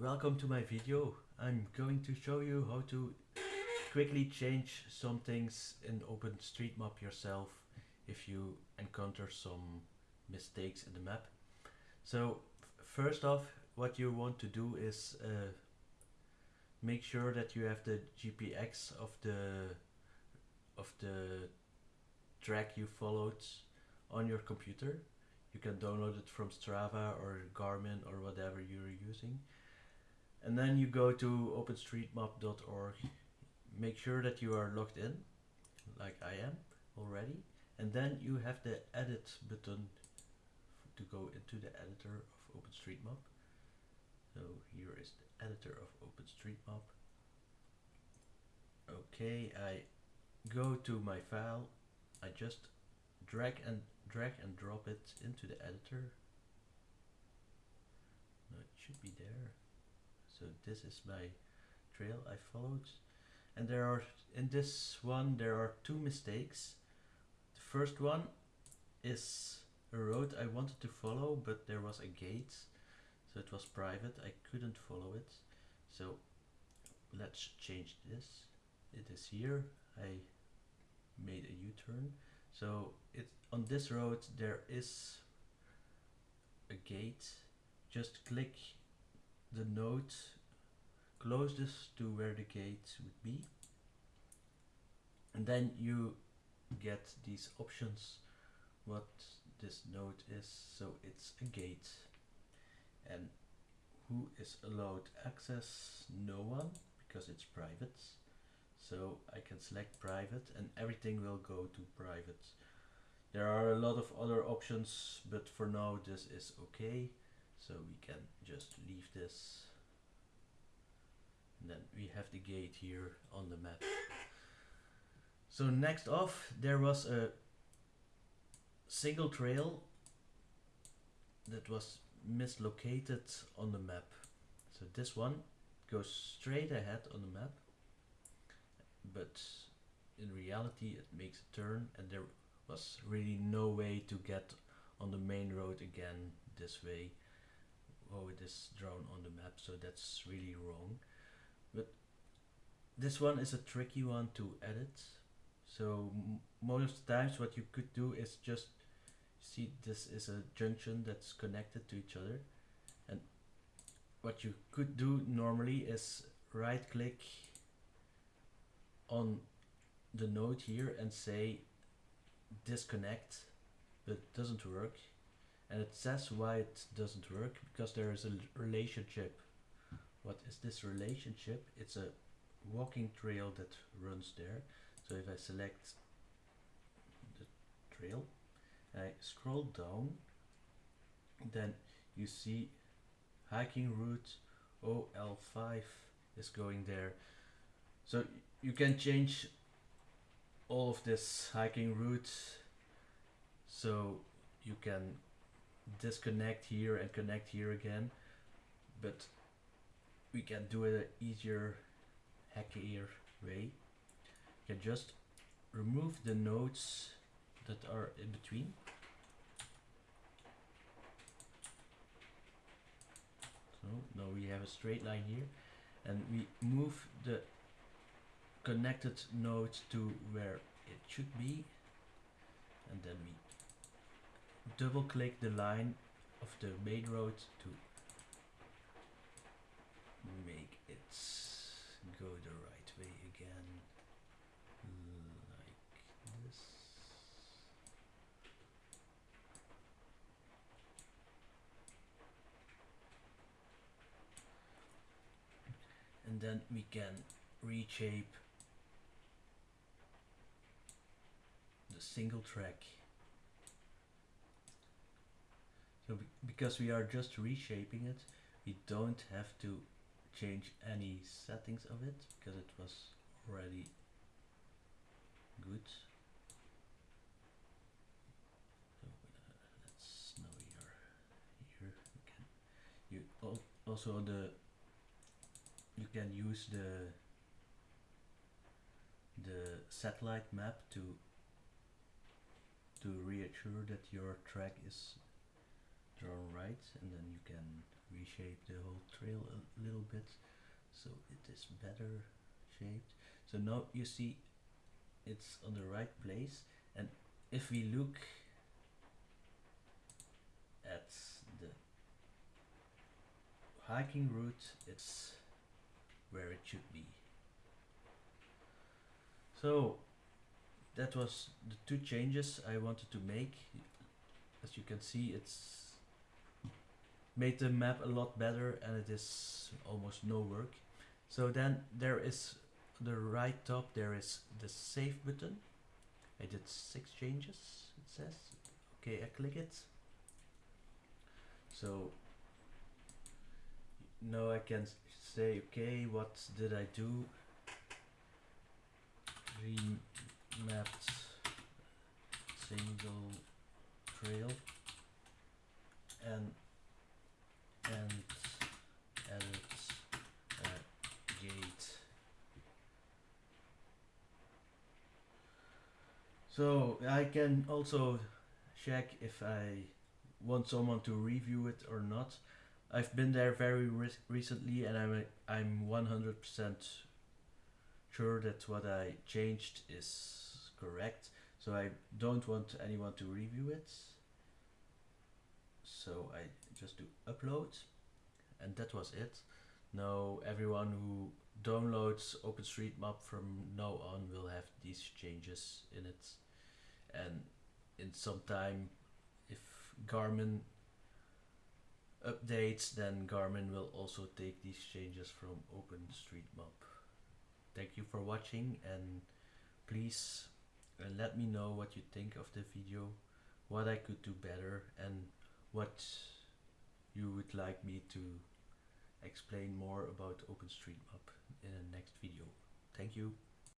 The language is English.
welcome to my video. I'm going to show you how to quickly change some things in OpenStreetMap yourself if you encounter some mistakes in the map. So first off what you want to do is uh, make sure that you have the GPX of the of the track you followed on your computer you can download it from Strava or Garmin or whatever you're using and then you go to openstreetmap.org make sure that you are logged in like I am already. And then you have the edit button to go into the editor of OpenStreetMap. So here is the editor of OpenStreetMap. Okay I go to my file. I just drag and drag and drop it into the editor. No, it should be there so this is my trail I followed. And there are in this one there are two mistakes. The first one is a road I wanted to follow but there was a gate so it was private. I couldn't follow it. So let's change this. It is here. I made a u-turn. So it on this road there is a gate. Just click the node closest to where the gate would be. And then you get these options what this node is. So it's a gate. And who is allowed access? No one because it's private. So I can select private and everything will go to private. There are a lot of other options but for now this is okay so we can just leave this. And then we have the gate here on the map. So next off there was a single trail that was mislocated on the map. So this one goes straight ahead on the map but in reality it makes a turn and there was really no way to get on the main road again this way oh it is drawn on the map so that's really wrong. But this one is a tricky one to edit. So most times what you could do is just see this is a junction that's connected to each other. And what you could do normally is right click on the node here and say disconnect but it doesn't work and it says why it doesn't work because there is a relationship. What is this relationship? It's a walking trail that runs there. So if I select the trail I scroll down then you see hiking route OL5 is going there. So you can change all of this hiking route. So you can disconnect here and connect here again but we can do it an easier hackier way. You can just remove the nodes that are in between. So now we have a straight line here and we move the connected node to where it should be and then we double click the line of the main road to make it go the right way again like this. And then we can reshape the single track so be because we are just reshaping it we don't have to change any settings of it because it was already good. So uh, let's now here here we can you al also the you can use the the satellite map to to reassure that your track is drawn right and then you can reshape the whole trail a little bit so it is better shaped. So now you see it's on the right place and if we look at the hiking route it's where it should be. So that was the two changes I wanted to make. As you can see it's made the map a lot better and it is almost no work. So then there is the right top there is the save button. I did six changes it says. Okay I click it. So now I can say okay what did I do remapped single trail and and edit gate so I can also check if I want someone to review it or not. I've been there very re recently and I'm I'm 100% sure that what I changed is correct. So I don't want anyone to review it. So I just do upload and that was it. Now everyone who downloads OpenStreetMap from now on will have these changes in it. And in some time if Garmin updates then Garmin will also take these changes from OpenStreetMap. Thank you for watching and please uh, let me know what you think of the video what I could do better and what you would like me to explain more about OpenStreetMap in the next video. Thank you.